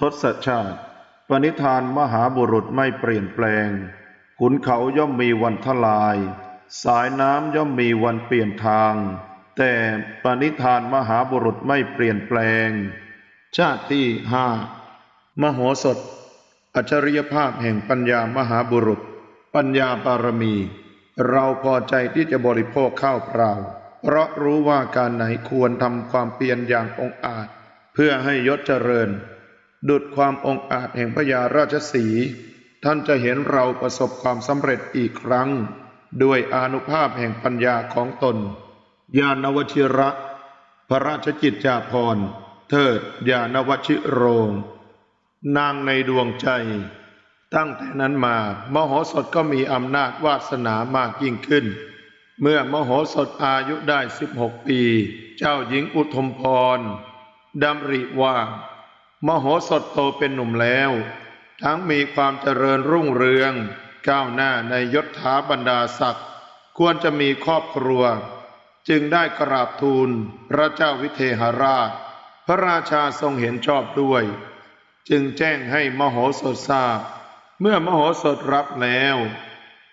ทศชาติ ปณิธานมหาบุรุษไม่เปลี่ยนแปลง ขุนเขาย่อมมีวันทลาย สายน้ำย่อมมีวันเปลี่ยนทาง แต่ปณิธานมหาบุรุษไม่เปลี่ยนแปลง ชาติที่ห้ามโหสถ อัจฉริยภาพแห่งปัญญามหาบุรุษ ปัญญาบารมี เราพอใจที่จะบริโภคข้าวเปล่า เพราะรู้ว่าการไหนควรทำความเพียรอย่างองอาจ เพื่อให้ยศเจริญ ดุดความองอาจแห่งพญาราชสี ท่านจะเห็นเราประสบความสำเร็จอีกครั้ง ด้วยอนุภาพแห่งปัญญาของตน ญาณวชิระ พระราชกิจจาภรณ์ เทิดญาณวชิโรง นางในดวงใจ ตั้งแต่นั้นมามโหสถก็มีอำนาจวาสนามากยิ่งขึ้น เมื่อมโหสถอายุได้ 16 ปี เจ้าหญิงอุทมพรดำริว่า มโหสถโตเป็นหนุ่มแล้ว ทั้งมีความเจริญรุ่งเรือง ก้าวหน้าในยศถาบรรดาศักดิ์ควรจะมีครอบครัว จึงได้กราบทูลพระเจ้าวิเทหราช พระราชาทรงเห็นชอบด้วย จึงแจ้งให้มโหสถทราบ เมื่อมโหสถรับแล้ว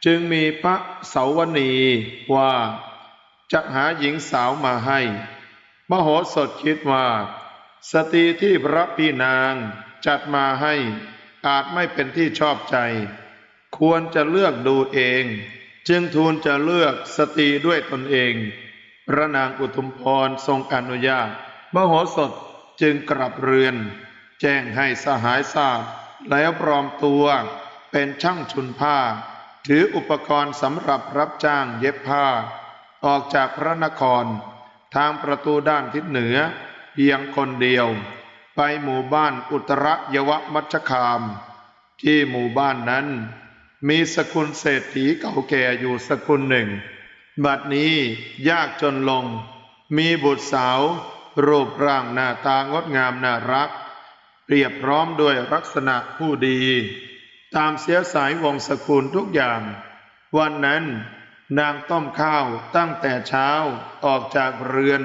จึงมีพระเสาวนีว่าจะหาหญิงสาวมาให้ มโหสถคิดว่า สตรีที่พระพี่นางจัดมาให้อาจไม่เป็นที่ชอบใจ ควรจะเลือกดูเอง จึงทูลจะเลือกสตรีด้วยตนเอง พระนางอุทุมพรทรงอนุญาต มโหสถจึงกลับเรือน แจ้งให้สหายทราบ แล้วปลอมตัวเป็นช่างชุนผ้า ถืออุปกรณ์สำหรับรับจ้างเย็บผ้า ออกจากพระนคร ทางประตูด้านทิศเหนือ เพียงคนเดียว ไปหมู่บ้านอุตรยวมัชคาม ที่หมู่บ้านนั้น มีสกุลเศรษฐีเก่าแก่อยู่สกุลหนึ่ง บัดนี้ยากจนลง มีบุตรสาว รูปร่างหน้าตางดงามน่ารัก เปรียบพร้อมด้วยลักษณะผู้ดี ตามเสียสายวงศกุลทุกอย่าง วันนั้นนางต้มข้าวตั้งแต่เช้าออกจากเรือน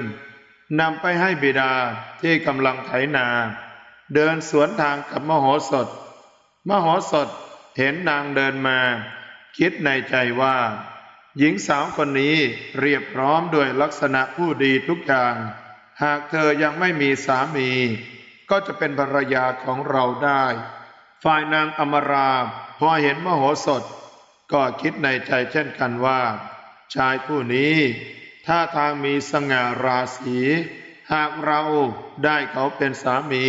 นำไปให้บิดาที่กำลังไถนา เดินสวนทางกับมโหสถ มโหสถเห็นนางเดินมา คิดในใจว่า หญิงสาวคนนี้เรียบพร้อมด้วยลักษณะผู้ดีทุกอย่าง หากเธอยังไม่มีสามี ก็จะเป็นภรรยาของเราได้ ฝ่ายนางอมราพอเห็นมโหสถ ก็คิดในใจเช่นกันว่า ชายผู้นี้ ท่าทางมีสง่าราศี หากเราได้เขาเป็นสามี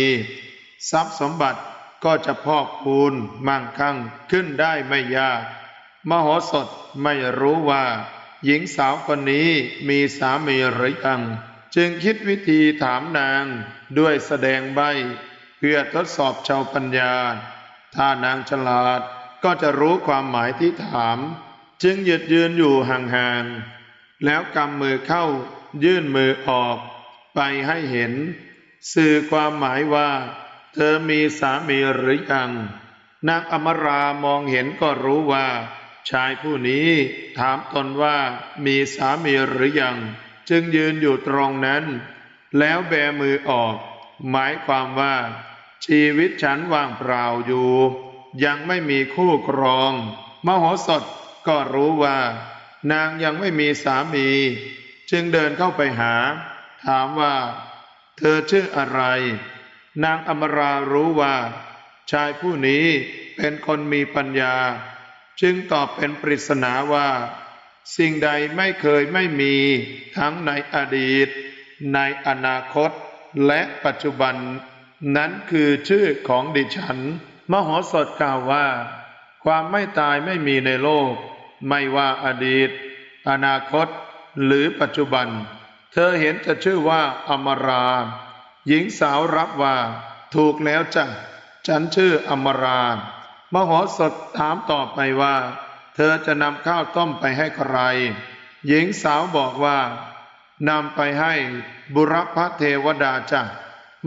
ทรัพย์สมบัติก็จะพอกพูนมั่งคั่งขึ้นได้ไม่ยาก มโหสถไม่รู้ว่า หญิงสาวคนนี้มีสามีหรือยังจึงคิดวิธีถามนางด้วยแสดงใบ เพื่อทดสอบชาวปัญญา ถ้านางฉลาดก็จะรู้ความหมายที่ถาม จึงหยุดยืนอยู่ห่างๆ แล้วกำมือเข้ายื่นมือออก ไปให้เห็น สื่อความหมายว่า เธอมีสามีหรือยังนางอมรามองเห็นก็รู้ว่า ชายผู้นี้ถามตนว่ามีสามีหรือยัง จึงยืนอยู่ตรงนั้น แล้วแบมือออก หมายความว่า ชีวิตฉันว่างเปล่าอยู่ ยังไม่มีคู่ครอง มโหสถก็รู้ว่า นางยังไม่มีสามี จึงเดินเข้าไปหา ถามว่า เธอชื่ออะไร นางอมรารู้ว่า ชายผู้นี้เป็นคนมีปัญญา จึงตอบเป็นปริศนาว่า สิ่งใดไม่เคยไม่มีทั้งในอดีต ในอนาคต และปัจจุบัน นั้นคือชื่อของดิฉัน มโหสถกล่าวว่า ความไม่ตายไม่มีในโลก ไม่ว่าอดีต อนาคต หรือปัจจุบัน เธอเห็นจะชื่อว่าอมรา หญิงสาวรับว่า ถูกแล้วจ้ะฉันชื่ออมรา มโหสถถามต่อไปว่า เธอจะนำข้าวต้มไปให้ใคร หญิงสาวบอกว่านำไปให้บุรพเทวดาจ้ะ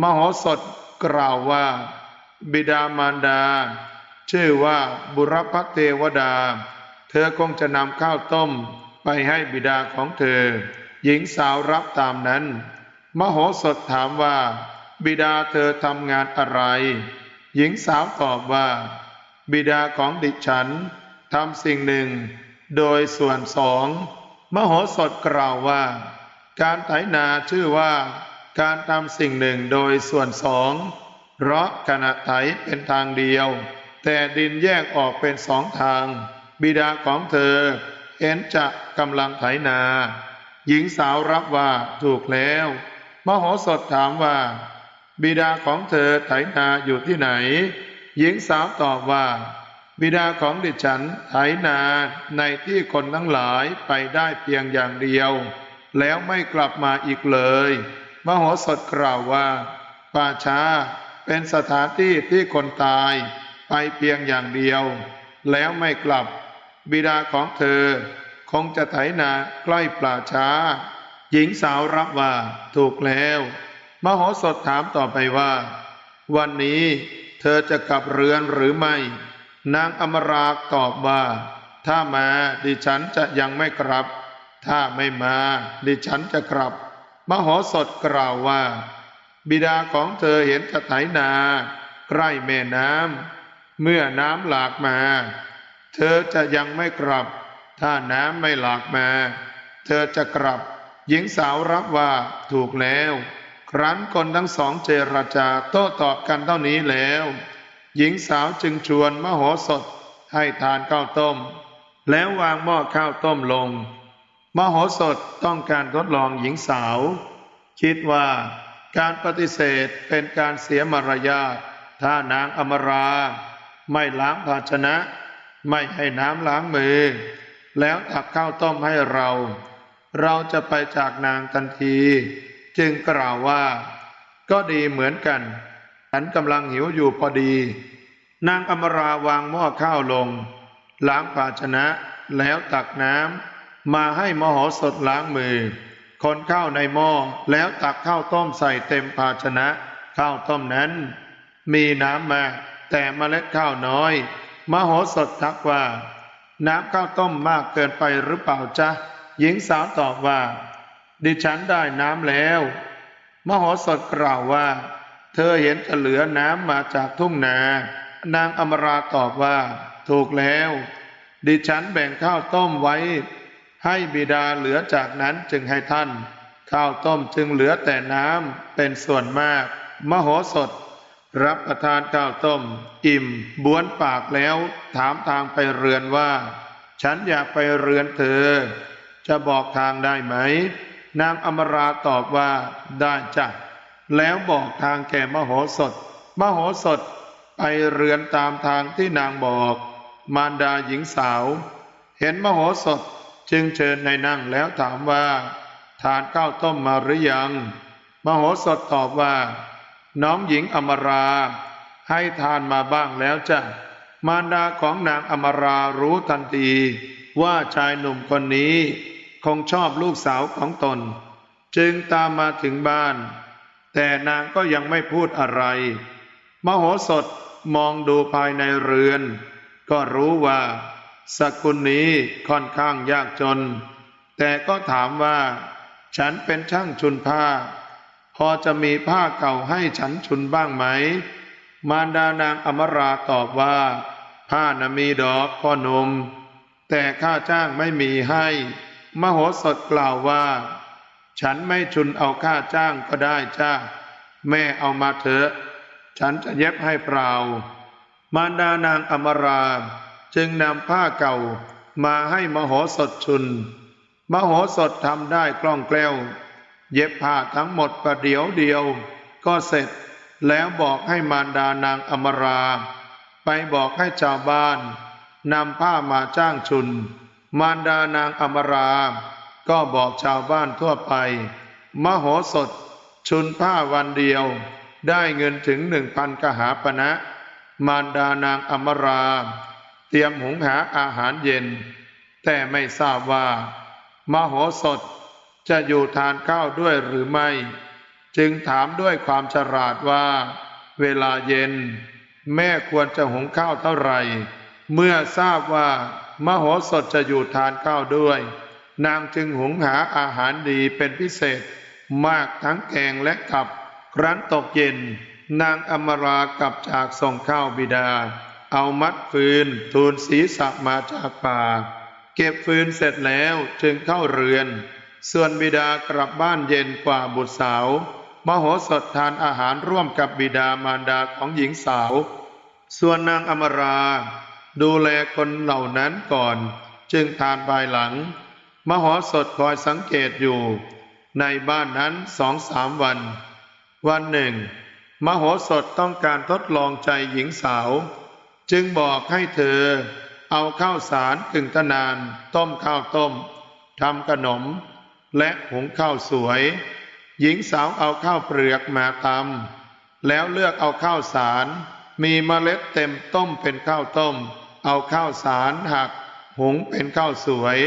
มโหสถกล่าวว่า บิดามารดา ชื่อว่าบุรพเทวดา ธอคงจะนำข้าวต้มไปให้บิดาของเธอ หญิงสาวรับตามนั้น มโหสถถามว่า บิดาเธอทำงานอะไร หญิงสาวตอบว่า บิดาของดิฉันทำสิ่งหนึ่ง โดยส่วนสอง มโหสถกล่าวว่า การไถนาชื่อว่า การทำสิ่งหนึ่งโดยส่วนสอง เพราะขณะไถเป็นทางเดียว แต่ดินแยกออกเป็นสองทาง บิดาของเธอเห็นจะกำลังไถนา หญิงสาวรับว่าถูกแล้ว มโหสถถามว่า บิดาของเธอไถนาอยู่ที่ไหน หญิงสาวตอบว่า บิดาของดิฉันไถนาในที่คนทั้งหลายไปได้เพียงอย่างเดียว แล้วไม่กลับมาอีกเลย มโหสถกล่าวว่า ป่าช้าเป็นสถานที่ที่คนตายไปเพียงอย่างเดียว แล้วไม่กลับ บิดาของเธอ คงจะไถนาใกล้ป่าช้า หญิงสาวรับว่าถูกแล้ว มโหสถถามต่อไปว่า วันนี้เธอจะกลับเรือนหรือไม่ นางอมราตอบว่า ถ้ามาดิฉันจะยังไม่กลับ ถ้าไม่มาดิฉันจะกลับ มโหสถกล่าวว่า บิดาของเธอเห็นจะไถนา ใกล้แม่น้ำเมื่อน้ำหลากมา เธอจะยังไม่กลับ ถ้าน้ำไม่หลากมา เธอจะกลับ หญิงสาวรับว่าถูกแล้ว ครั้นคนทั้งสองเจรจาโต้ตอบกันเท่านี้แล้ว หญิงสาวจึงชวนมโหสถให้ทานข้าวต้ม แล้ววางหม้อข้าวต้มลง มโหสถต้องการทดลองหญิงสาว คิดว่าการปฏิเสธเป็นการเสียมารยาทถ้านางอมรา ไม่ล้างภาชนะ ไม่ให้น้ำล้างมือ แล้วตักข้าวต้มให้เรา เราจะไปจากนางทันที จึงกล่าวว่า ก็ดีเหมือนกัน ฉันกำลังหิวอยู่พอดี นางอมราวางหม้อข้าวลง ล้างภาชนะแล้วตักน้ำมาให้มโหสถล้างมือ คนข้าวในหม้อแล้วตักข้าวต้มใส่เต็มภาชนะ ข้าวต้มนั้น มีน้ำมากแต่เมล็ดข้าวน้อย มโหสถทักว่า น้ำข้าวต้มมากเกินไปหรือเปล่าจ๊ะ หญิงสาวตอบว่า ดิฉันได้น้ำแล้ว มโหสถกล่าวว่า เธอเห็นจะเหลือน้ำมาจากทุ่งนา นางอมราตอบว่า ถูกแล้ว ดิฉันแบ่งข้าวต้มไว้ ให้บิดาเหลือจากนั้นจึงให้ท่าน ข้าวต้มจึงเหลือแต่น้ำเป็นส่วนมาก มโหสถ รับประทานข้าวต้ม อิ่มบ้วนปากแล้ว ถามทางไปเรือนว่า ฉันอยากไปเรือนเธอ จะบอกทางได้ไหม นางอมราตอบว่าได้จ้ะแล้วบอกทางแก่มโหสถ มโหสถไปเรือนตามทางที่นางบอก มารดาหญิงสาว เห็นมโหสถจึงเชิญในนั่งแล้วถามว่า ทานข้าวต้มมาหรือยัง มโหสถตอบว่า น้องหญิงอมรา ให้ทานมาบ้างแล้วจ้ะมารดาของนางอมรารู้ทันที ว่าชายหนุ่มคนนี้ คงชอบลูกสาวของตน จึงตามมาถึงบ้าน แต่นางก็ยังไม่พูดอะไร มโหสถมองดูภายในเรือน ก็รู้ว่า สกุลนี้ค่อนข้างยากจน แต่ก็ถามว่า ฉันเป็นช่างชุนผ้า พอจะมีผ้าเก่าให้ฉันชุนบ้างไหม มารดานางอมราตอบว่า ผ้านะมีดอกพ่อหนม แต่ค่าจ้างไม่มีให้ มโหสถกล่าวว่า ฉันไม่ชุนเอาค่าจ้างก็ได้จ้าแม่เอามาเถอะ ฉันจะเย็บให้เปล่า มารดานางอมราจึงนำผ้าเก่ามาให้มโหสถชุน มโหสถทำได้คล่องแคล่ว เย็บผ้าทั้งหมดประเดี๋ยวเดียว ก็เสร็จแล้วบอกให้มารดานางอมรา ไปบอกให้ชาวบ้านนำผ้ามาจ้างชุน มารดานางอมรา ก็บอกชาวบ้านทั่วไป มโหสถ ชุนผ้าวันเดียว ได้เงินถึงหนึ่งพันกหาปณะมารดานางอมรา เตรียมหุงหาอาหารเย็น แต่ไม่ทราบว่า มโหสถ จะอยู่ทานข้าวด้วยหรือไม่ จึงถามด้วยความฉลาดว่า เวลาเย็น แม่ควรจะหุงข้าวเท่าไหร่ เมื่อทราบว่ามโหสถจะอยู่ทานข้าวด้วย นางจึงหุงหาอาหารดีเป็นพิเศษ มากทั้งแกงและกับครั้นตกเย็น นางอมรากลับจากส่งข้าวบิดา เอามัดฟืน ทูลศีรษะมาจากป่า เก็บฟืนเสร็จแล้วจึงเข้าเรือน ส่วนบิดากลับบ้านเย็นกว่าบุตรสาว มโหสถทานอาหารร่วมกับบิดามารดาของหญิงสาว ส่วนนางอมรา ดูแลคนเหล่านั้นก่อน จึงทานภายหลัง มโหสถคอยสังเกตอยู่ ในบ้านนั้นสองสามวัน วันหนึ่ง มโหสถต้องการทดลองใจหญิงสาว จึงบอกให้เธอ เอาข้าวสารกึ่งตะนาน ต้มข้าวต้มทำขนม และหุงข้าวสวย หญิงสาวเอาข้าวเปลือกมาตำแล้วเลือกเอาข้าวสาร มีเมล็ดเต็มต้มเป็นข้าวต้ม เอาข้าวสารหัก หุงเป็นข้าวสวย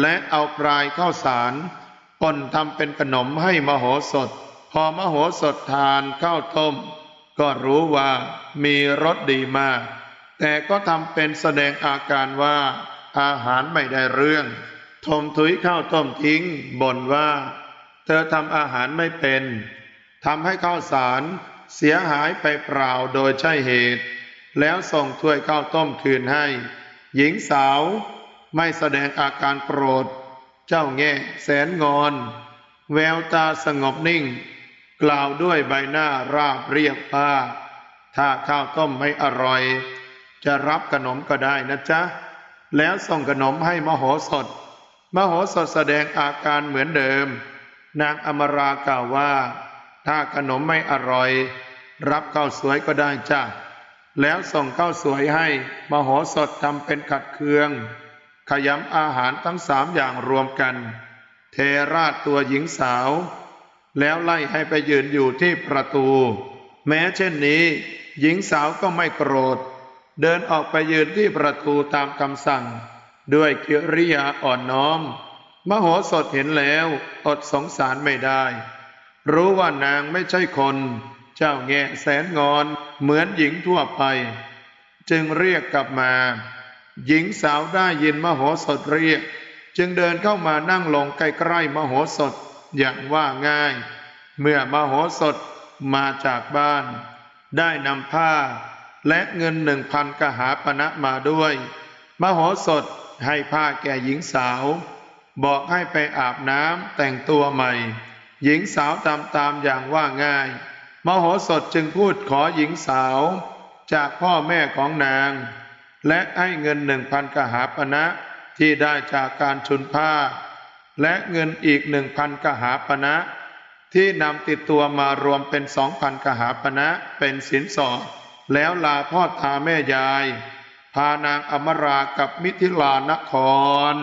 และเอาปลายข้าวสารป่นทำเป็นขนมให้มโหสถ พอมโหสถทานข้าวต้ม ก็รู้ว่ามีรสดีมาก แต่ก็ทำเป็นแสดงอาการว่าอาหารไม่ได้เรื่อง ทมถุยข้าวต้มทิ้งบ่นว่า เธอทำอาหารไม่เป็นทำให้ข้าวสารเสียหายไปเปล่าโดยใช่เหตุ แล้วส่งถ้วยข้าวต้มคืนให้ หญิงสาวไม่แสดงอาการโกรธ เจ้าแง่แสนงอน แววตาสงบนิ่ง กล่าวด้วยใบหน้าราบเรียบว่า ถ้าข้าวต้มไม่อร่อย จะรับขนมก็ได้นะจ๊ะ แล้วส่งขนมให้มโหสถ มโหสถแสดงอาการเหมือนเดิม นางอมรากล่าวว่า ถ้าขนมไม่อร่อย รับข้าวสวยก็ได้จ้ะแล้วส่งข้าวสวยให้มโหสถทำเป็นขัดเคือง ขยำอาหารทั้งสามอย่างรวมกัน เทราดตัวหญิงสาว แล้วไล่ให้ไปยืนอยู่ที่ประตู แม้เช่นนี้ หญิงสาวก็ไม่โกรธ เดินออกไปยืนที่ประตูตามคำสั่ง ด้วยกิริยาอ่อนน้อม มโหสถเห็นแล้วอดสงสารไม่ได้ รู้ว่านางไม่ใช่คน เจ้าแง่แสนงอนเหมือนหญิงทั่วไป จึงเรียกกลับมา หญิงสาวได้ยินมโหสถเรียก จึงเดินเข้ามานั่งลงใกล้ๆมโหสถอย่างว่าง่าย เมื่อมโหสถมาจากบ้าน ได้นำผ้าและเงินหนึ่งพันกหาปณะมาด้วย มโหสถ ให้ผ้าแก่หญิงสาว บอกให้ไปอาบน้ำแต่งตัวใหม่ หญิงสาวตามตามอย่างว่าง่าย มโหสถจึงพูดขอหญิงสาว จากพ่อแม่ของนาง และให้เงินหนึ่งพันกหาปณะที่ได้จากการชุนผ้า และเงินอีกหนึ่งพันกหาปณะที่นำติดตัวมารวมเป็นสองพันกหาปณะเป็นสินสอดแล้วลาพ่อตาแม่ยาย พานางอมรากับมิถิลานคร